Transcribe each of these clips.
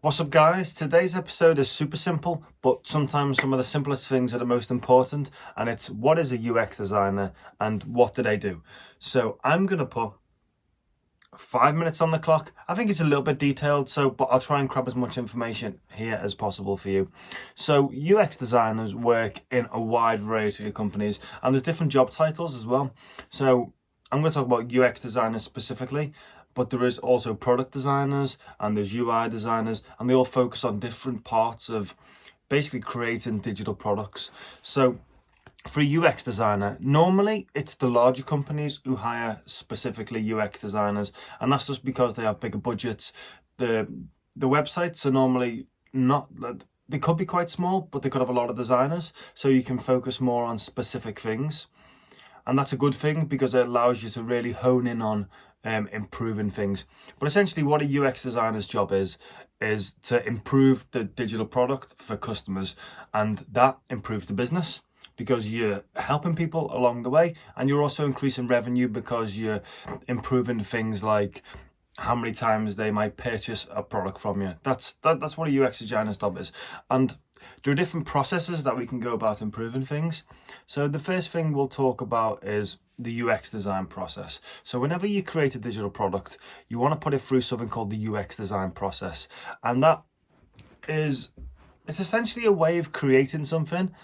What's up guys? Today's episode is super simple, but sometimes some of the simplest things are the most important and it's what is a UX designer and what do they do? So I'm to put five minutes on the clock. I think it's a little bit detailed, so but I'll try and grab as much information here as possible for you. So UX designers work in a wide variety of companies and there's different job titles as well. So I'm going to talk about UX designers specifically but there is also product designers and there's UI designers and they all focus on different parts of basically creating digital products. So for a UX designer, normally it's the larger companies who hire specifically UX designers and that's just because they have bigger budgets. The the websites are normally not they could be quite small, but they could have a lot of designers, so you can focus more on specific things. And that's a good thing because it allows you to really hone in on um, improving things. But essentially what a UX designer's job is, is to improve the digital product for customers and that improves the business because you're helping people along the way and you're also increasing revenue because you're improving things like how many times they might purchase a product from you. That's that, that's what a UX designer's job is. And there are different processes that we can go about improving things. So the first thing we'll talk about is the UX design process. So whenever you create a digital product, you want to put it through something called the UX design process. And that is, it's essentially a way of creating something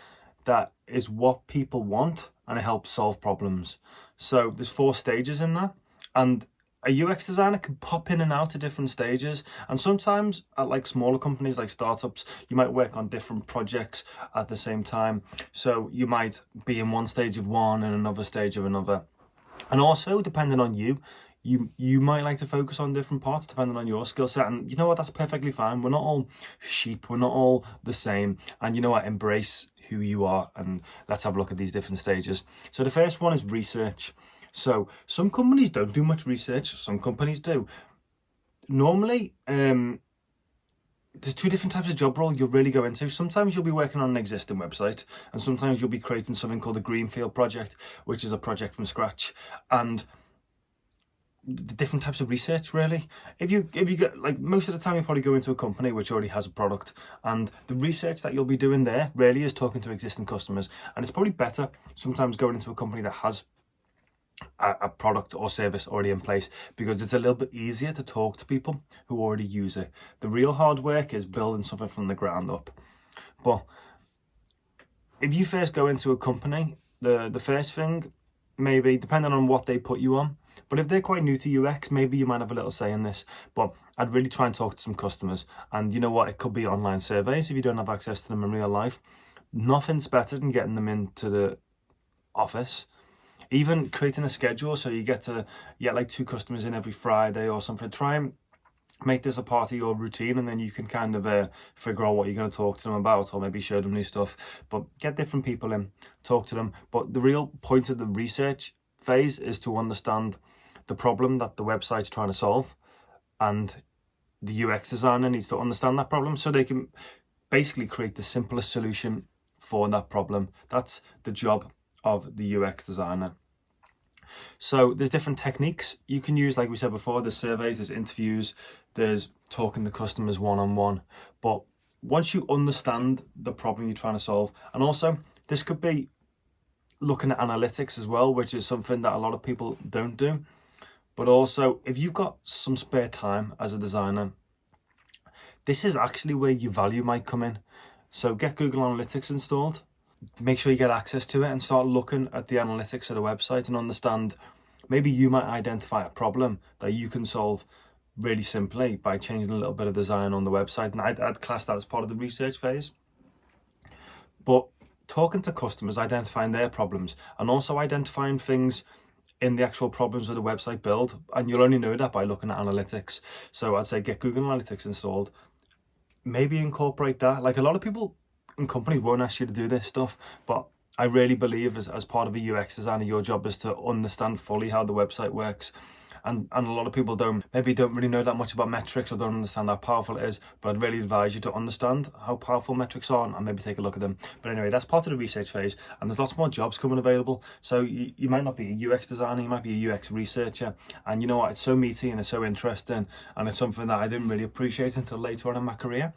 that is what people want and it helps solve problems. So there's four stages in that. And a UX designer can pop in and out at different stages and sometimes at like smaller companies like startups you might work on different projects at the same time. So you might be in one stage of one and another stage of another. And also depending on you you you might like to focus on different parts depending on your skill set. And you know what? That's perfectly fine. We're not all sheep. We're not all the same. And you know what? Embrace who you are and let's have a look at these different stages. So the first one is research so some companies don't do much research, some companies do. Normally, um, there's two different types of job role you'll really go into. Sometimes you'll be working on an existing website and sometimes you'll be creating something called a Greenfield project, which is a project from scratch. And the different types of research really if you if you get like most of the time you probably go into a company which already has a product and the research that you'll be doing there really is talking to existing customers and it's probably better sometimes going into a company that has a, a product or service already in place because it's a little bit easier to talk to people who already use it. The real hard work is building something from the ground up. But if you first go into a company, the, the first thing, maybe, depending on what they put you on, but if they're quite new to UX, maybe you might have a little say in this. But I'd really try and talk to some customers. And you know what? It could be online surveys if you don't have access to them in real life. Nothing's better than getting them into the office even creating a schedule so you get to get like two customers in every Friday or something. Try and make this a part of your routine and then you can kind of uh, figure out what you're going to talk to them about or maybe show them new stuff but get different people in talk to them but the real point of the research phase is to understand the problem that the website's trying to solve and the UX designer needs to understand that problem so they can basically create the simplest solution for that problem that's the job of the UX designer. So there's different techniques you can use, like we said before, there's surveys, there's interviews, there's talking to customers one-on-one. -on -one. But once you understand the problem you're trying to solve, and also this could be looking at analytics as well, which is something that a lot of people don't do. But also, if you've got some spare time as a designer, this is actually where your value might come in. So get Google Analytics installed make sure you get access to it and start looking at the analytics of the website and understand maybe you might identify a problem that you can solve really simply by changing a little bit of design on the website. And I'd, I'd class that as part of the research phase. But talking to customers identifying their problems and also identifying things in the actual problems of the website build and you'll only know that by looking at analytics. So I'd say get Google Analytics installed. Maybe incorporate that. Like a lot of people and companies won't ask you to do this stuff, but I really believe as, as part of a UX designer, your job is to understand fully how the website works and, and a lot of people don't maybe don't really know that much about metrics or don't understand how powerful it is but I'd really advise you to understand how powerful metrics are and maybe take a look at them. But anyway that's part of the research phase and there's lots more jobs coming available. So you, you might not be a UX designer you might be a UX researcher and you know what? It's so meaty and it's so interesting and it's something that I didn't really appreciate until later on in my career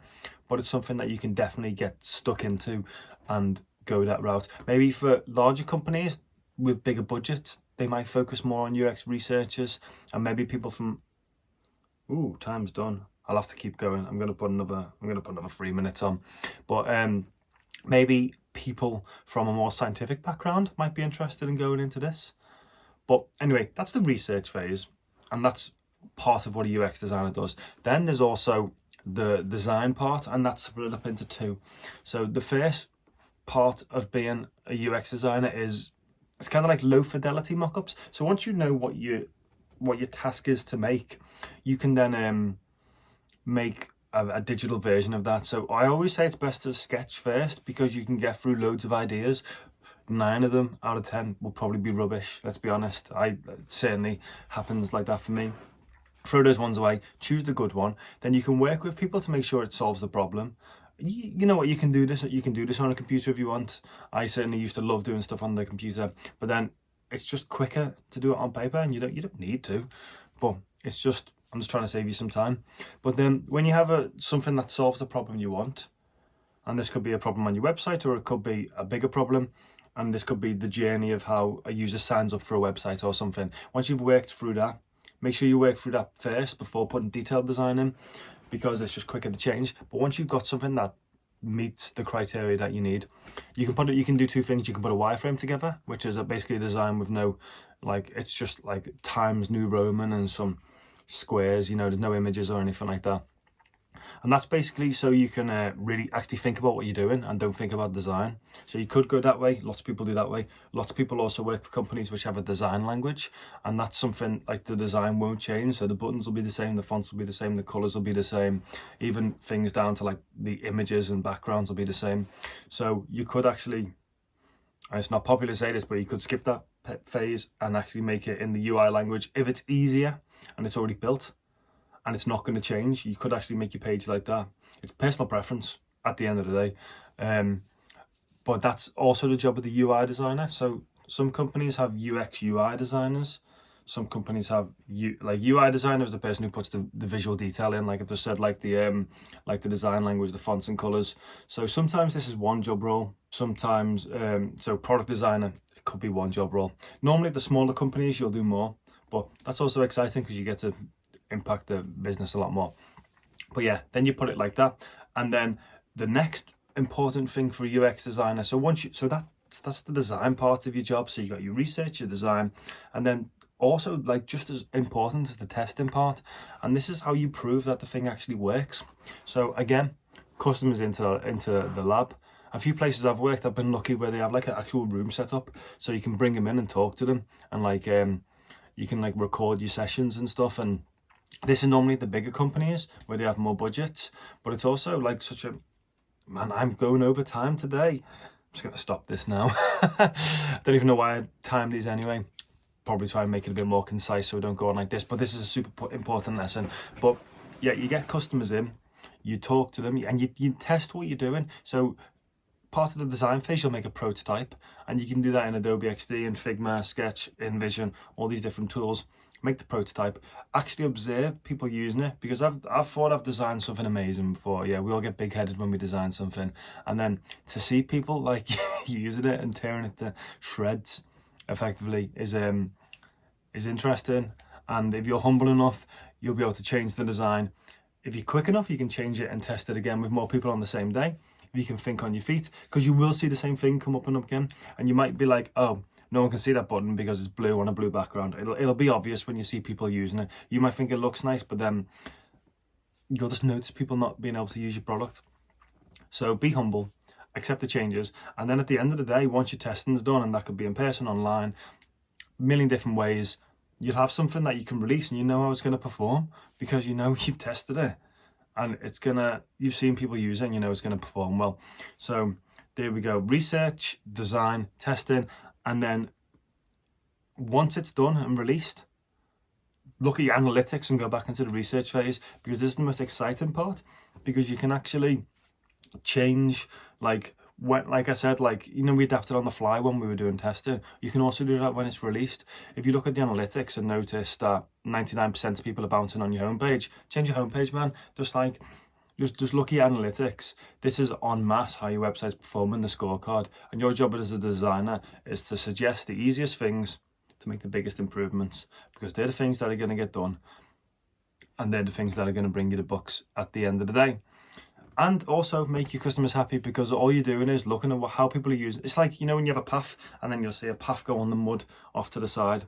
but it's something that you can definitely get stuck into and go that route. Maybe for larger companies with bigger budgets they might focus more on UX researchers and maybe people from ooh time's done. I'll have to keep going. I'm gonna put another I'm gonna put another three minutes on. But um maybe people from a more scientific background might be interested in going into this. But anyway that's the research phase and that's part of what a UX designer does. Then there's also the design part and that's split up into two. So the first part of being a UX designer is it's kind of like low fidelity mockups. So once you know what you what your task is to make, you can then um, make a, a, digital version of that. So I always say it's best to sketch first because you can get through loads of ideas. Nine of them out of ten will probably be rubbish. Let's be honest. I it certainly happens like that for me. Throw those ones away. Choose the good one. Then you can work with people to make sure it solves the problem you, you know what you can do this you can do this on a computer if you want. I certainly used to love doing stuff on the computer but then it's just quicker to do it on paper and you don't you don't need to. But it's just i'm just trying to save you some time. But then when you have a something that solves the problem you want and this could be a problem on your website or it could be a bigger problem and this could be the journey of how a user signs up for a website or something. Once you've worked through that make sure you work through that first before putting detailed design in because it's just quicker to change. But once you've got something that meets the criteria that you need, you can put it. You can do two things. You can put a wireframe together, which is a, basically a design with no, like it's just like Times New Roman and some squares. You know, there's no images or anything like that and that's basically so you can uh, really actually think about what you're doing and don't think about design. So you could go that way. Lots of people do that way. Lots of people also work for companies which have a design language. And that's something like the design won't change. So the buttons will be the same the fonts will be the same the colors will be the same. Even things down to like the images and backgrounds will be the same. So you could actually and it's not popular to say this but you could skip that phase and actually make it in the UI language if it's easier and it's already built and it's not going to change. You could actually make your page like that. It's personal preference at the end of the day. Um, but that's also the job of the UI designer. So some companies have UX UI designers. Some companies have U, like UI designer is the person who puts the, the visual detail in, like I just said, like the um, like the design language, the fonts and colors. So sometimes this is one job role. Sometimes um, so product designer it could be one job role. Normally the smaller companies you'll do more, but that's also exciting because you get to impact the business a lot more. But yeah, then you put it like that. And then the next important thing for a UX designer, so once you, so that that's the design part of your job. So you got your research, your design, and then also like just as important as the testing part. And this is how you prove that the thing actually works. So again, customers into into the lab. A few places I've worked, I've been lucky where they have like an actual room set up, so you can bring them in and talk to them, and like um, you can like record your sessions and stuff, and this is normally the bigger companies where they have more budgets, but it's also like such a man. I'm going over time today. I'm just gonna stop this now. don't even know why I timed these anyway. Probably try and make it a bit more concise so we don't go on like this. But this is a super important lesson. But yeah, you get customers in, you talk to them, and you, you test what you're doing. So part of the design phase, you'll make a prototype, and you can do that in Adobe XD, and Figma, Sketch, InVision, all these different tools make the prototype, actually observe people using it because I've, I've thought I've designed something amazing before. Yeah, we all get big headed when we design something. And then to see people like using it and tearing it to shreds effectively is um is interesting. And if you're humble enough, you'll be able to change the design. If you're quick enough, you can change it and test it again with more people on the same day. If you can think on your feet, because you will see the same thing come up and up again. And you might be like, oh, no one can see that button because it's blue on a blue background. It'll, it'll be obvious when you see people using it. You might think it looks nice, but then you'll just notice people not being able to use your product. So be humble, accept the changes, and then at the end of the day, once your testing's done, and that could be in person, online, a million different ways, you'll have something that you can release and you know how it's going to perform because you know you've tested it and it's gonna you've seen people use it and you know it's going to perform well so there we go research design testing and then once it's done and released, look at your analytics and go back into the research phase because this is the most exciting part because you can actually change like when like I said like you know we adapted on the fly when we were doing testing. You can also do that when it's released. If you look at the analytics and notice that 99% of people are bouncing on your homepage change your homepage man. Just like just, just look at analytics. This is on mass how your website's performing, the scorecard. And your job as a designer is to suggest the easiest things to make the biggest improvements because they're the things that are going to get done and they're the things that are going to bring you the books at the end of the day and also make your customers happy because all you're doing is looking at how people are using it's like you know when you have a path and then you'll see a path go on the mud off to the side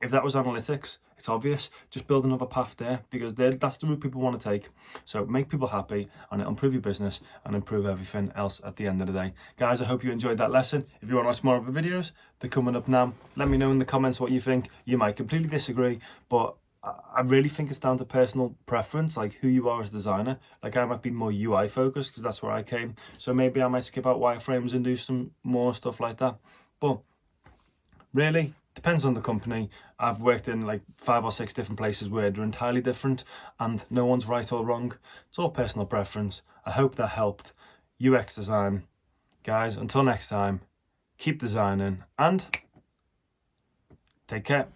if that was analytics it's obvious just build another path there because that's the route people want to take so make people happy and it'll improve your business and improve everything else at the end of the day guys i hope you enjoyed that lesson if you want to watch more of the videos they're coming up now let me know in the comments what you think you might completely disagree but I really think it's down to personal preference, like who you are as a designer. Like I might be more UI focused because that's where I came. So maybe I might skip out wireframes and do some more stuff like that. But really, depends on the company. I've worked in like five or six different places where they're entirely different and no one's right or wrong. It's all personal preference. I hope that helped. UX design. Guys, until next time, keep designing and take care.